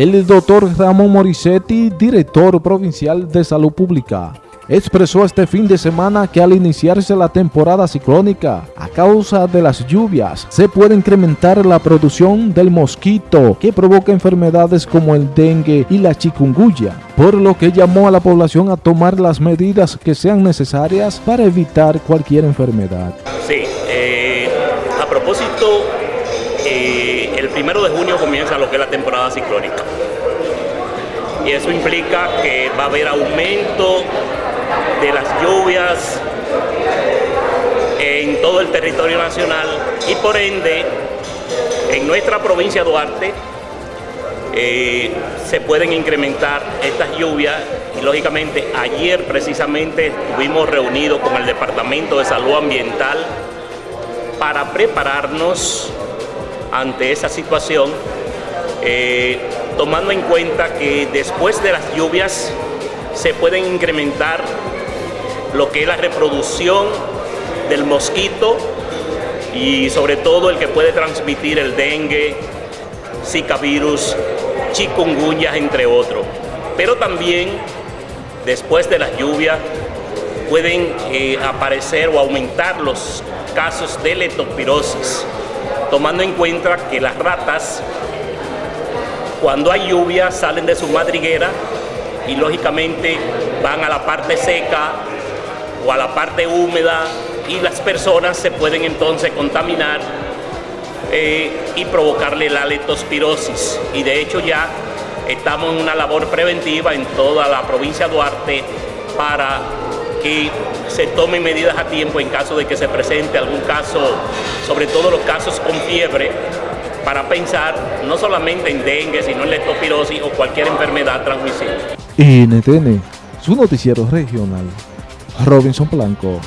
El doctor Ramón Morissetti, director provincial de Salud Pública, expresó este fin de semana que al iniciarse la temporada ciclónica, a causa de las lluvias, se puede incrementar la producción del mosquito que provoca enfermedades como el dengue y la chikungunya, por lo que llamó a la población a tomar las medidas que sean necesarias para evitar cualquier enfermedad. Sí, eh, a propósito, eh, primero de junio comienza lo que es la temporada ciclónica. Y eso implica que va a haber aumento de las lluvias en todo el territorio nacional y por ende en nuestra provincia de Duarte eh, se pueden incrementar estas lluvias. Y lógicamente ayer precisamente estuvimos reunidos con el Departamento de Salud Ambiental para prepararnos ante esa situación eh, tomando en cuenta que después de las lluvias se pueden incrementar lo que es la reproducción del mosquito y sobre todo el que puede transmitir el dengue, zika virus, chikungunya, entre otros. Pero también después de las lluvias pueden eh, aparecer o aumentar los casos de leptospirosis, tomando en cuenta que las ratas cuando hay lluvia salen de su madriguera y lógicamente van a la parte seca o a la parte húmeda y las personas se pueden entonces contaminar eh, y provocarle la leptospirosis. Y de hecho ya estamos en una labor preventiva en toda la provincia de Duarte para que se tomen medidas a tiempo en caso de que se presente algún caso, sobre todo los casos con fiebre, para pensar no solamente en dengue, sino en leptospirosis o cualquier enfermedad transmisible. NTN, su noticiero regional, Robinson Blanco.